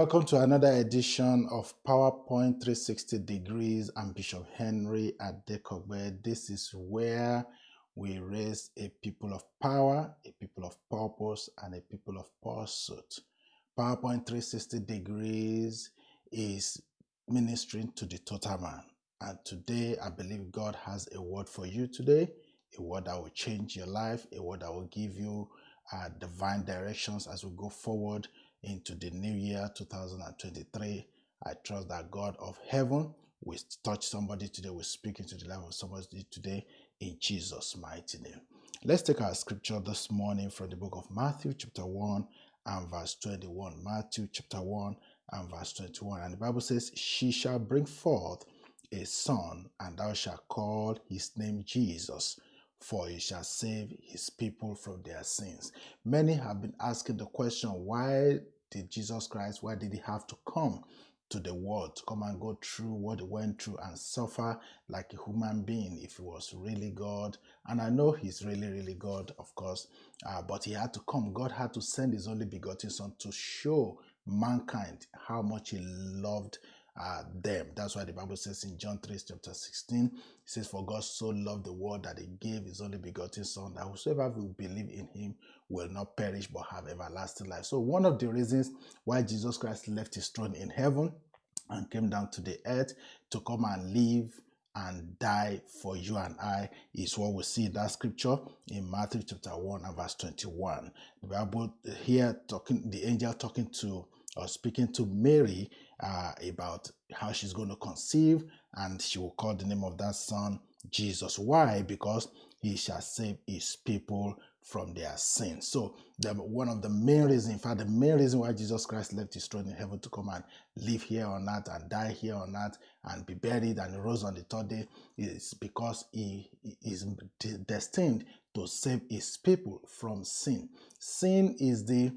Welcome to another edition of PowerPoint 360 Degrees. I'm Bishop Henry Adekogbe. This is where we raise a people of power, a people of purpose, and a people of pursuit. PowerPoint 360 Degrees is ministering to the total man. And today, I believe God has a word for you today, a word that will change your life, a word that will give you uh, divine directions as we go forward into the new year 2023. I trust that God of heaven will touch somebody today, will speak into the life of somebody today in Jesus' mighty name. Let's take our scripture this morning from the book of Matthew, chapter 1 and verse 21. Matthew, chapter 1 and verse 21. And the Bible says, She shall bring forth a son, and thou shalt call his name Jesus for he shall save his people from their sins. Many have been asking the question why did Jesus Christ, why did he have to come to the world to come and go through what he went through and suffer like a human being if he was really God? And I know he's really, really God, of course, uh, but he had to come. God had to send his only begotten Son to show mankind how much he loved uh, them. That's why the Bible says in John 3, chapter 16, it says, For God so loved the world that he gave his only begotten Son, that whosoever will believe in him will not perish but have everlasting life. So, one of the reasons why Jesus Christ left his throne in heaven and came down to the earth to come and live and die for you and I is what we see in that scripture in Matthew chapter 1 and verse 21. The Bible here talking the angel talking to or speaking to Mary uh, about how she's going to conceive and she will call the name of that son Jesus. Why? Because he shall save his people from their sins. So the, one of the main reasons, in fact, the main reason why Jesus Christ left his throne in heaven to come and live here on earth and die here on earth and be buried and rose on the third day is because he is destined to save his people from sin. Sin is the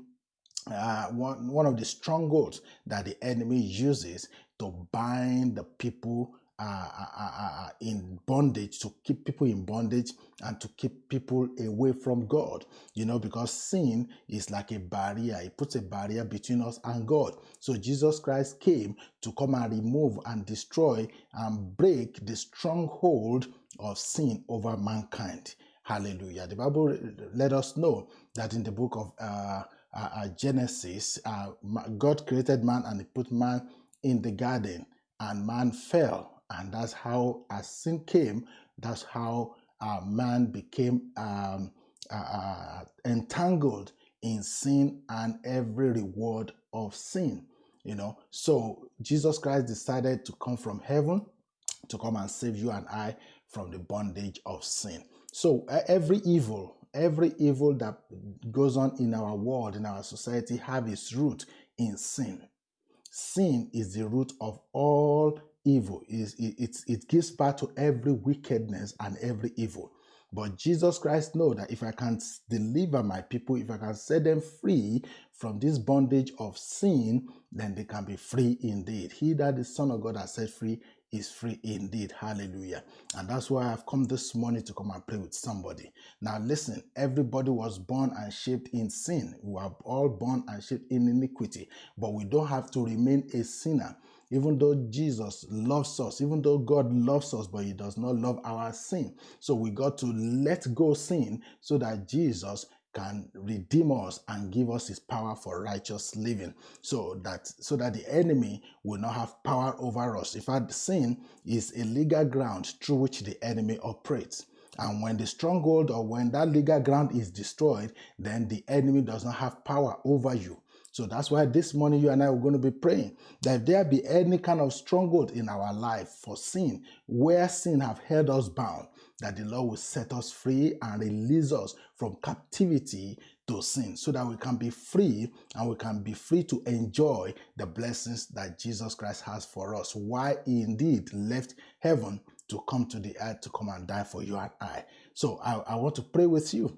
uh, one, one of the strongholds that the enemy uses to bind the people uh, uh, uh, uh, in bondage, to keep people in bondage and to keep people away from God. You know, because sin is like a barrier, it puts a barrier between us and God. So Jesus Christ came to come and remove and destroy and break the stronghold of sin over mankind. Hallelujah. The Bible let us know that in the book of uh, uh, Genesis, uh, God created man and he put man in the garden, and man fell. And that's how, as sin came, that's how uh, man became um, uh, uh, entangled in sin and every reward of sin. You know, so Jesus Christ decided to come from heaven to come and save you and I from the bondage of sin. So every evil, every evil that goes on in our world, in our society, have its root in sin. Sin is the root of all evil. It, it, it gives birth to every wickedness and every evil. But Jesus Christ know that if I can deliver my people, if I can set them free from this bondage of sin, then they can be free indeed. He that the Son of God has set free is free indeed. Hallelujah. And that's why I've come this morning to come and pray with somebody. Now, listen, everybody was born and shaped in sin. We are all born and shaped in iniquity, but we don't have to remain a sinner. Even though Jesus loves us, even though God loves us, but He does not love our sin. So we got to let go sin so that Jesus can redeem us and give us his power for righteous living. So that so that the enemy will not have power over us. In fact sin is a legal ground through which the enemy operates. And when the stronghold or when that legal ground is destroyed then the enemy does not have power over you. So that's why this morning you and I are going to be praying that if there be any kind of stronghold in our life for sin, where sin have held us bound, that the Lord will set us free and release us from captivity to sin so that we can be free and we can be free to enjoy the blessings that Jesus Christ has for us. Why he indeed left heaven to come to the earth to come and die for you and I. So I, I want to pray with you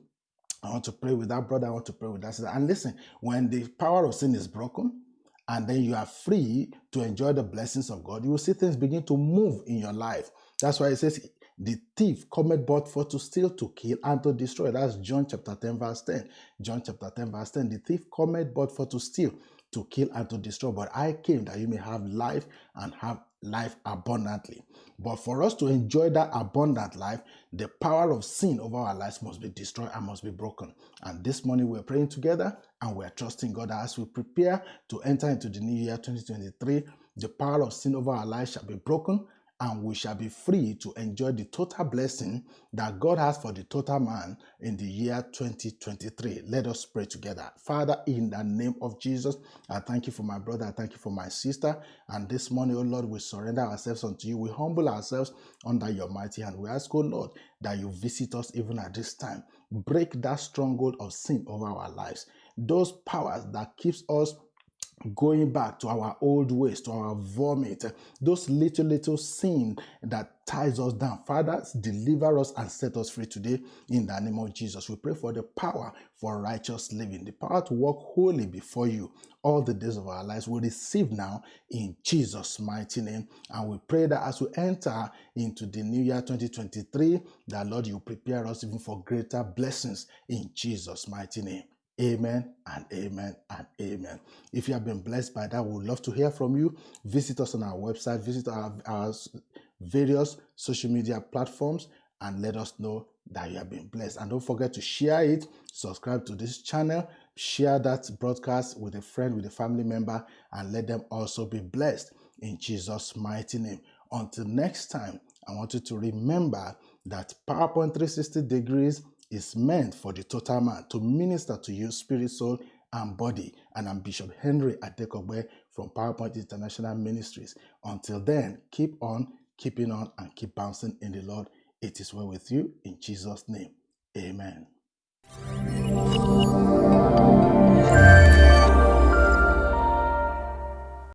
I want to pray with that brother. I want to pray with that sister. And listen, when the power of sin is broken, and then you are free to enjoy the blessings of God, you will see things begin to move in your life. That's why it says, the thief cometh but for to steal, to kill, and to destroy. That's John chapter 10, verse 10. John chapter 10, verse 10. The thief cometh but for to steal, to kill and to destroy, but I came that you may have life and have life abundantly. But for us to enjoy that abundant life, the power of sin over our lives must be destroyed and must be broken. And this morning we're praying together and we're trusting God as we prepare to enter into the new year 2023. The power of sin over our lives shall be broken and we shall be free to enjoy the total blessing that God has for the total man in the year 2023. Let us pray together. Father, in the name of Jesus, I thank you for my brother, I thank you for my sister. And this morning, oh Lord, we surrender ourselves unto you. We humble ourselves under your mighty hand. We ask, oh Lord, that you visit us even at this time. Break that stronghold of sin over our lives. Those powers that keeps us going back to our old ways, to our vomit, those little, little sin that ties us down. Father, deliver us and set us free today in the name of Jesus. We pray for the power for righteous living, the power to walk holy before you all the days of our lives. We receive now in Jesus' mighty name. And we pray that as we enter into the new year 2023, that Lord, you prepare us even for greater blessings in Jesus' mighty name. Amen and amen and amen. If you have been blessed by that, we would love to hear from you. Visit us on our website, visit our, our various social media platforms, and let us know that you have been blessed. And don't forget to share it, subscribe to this channel, share that broadcast with a friend, with a family member, and let them also be blessed in Jesus' mighty name. Until next time, I want you to remember that PowerPoint 360 degrees is meant for the total man to minister to you, spirit, soul, and body. And I'm Bishop Henry Adekogbe from PowerPoint International Ministries. Until then, keep on, keeping on, and keep bouncing in the Lord. It is well with you in Jesus' name. Amen.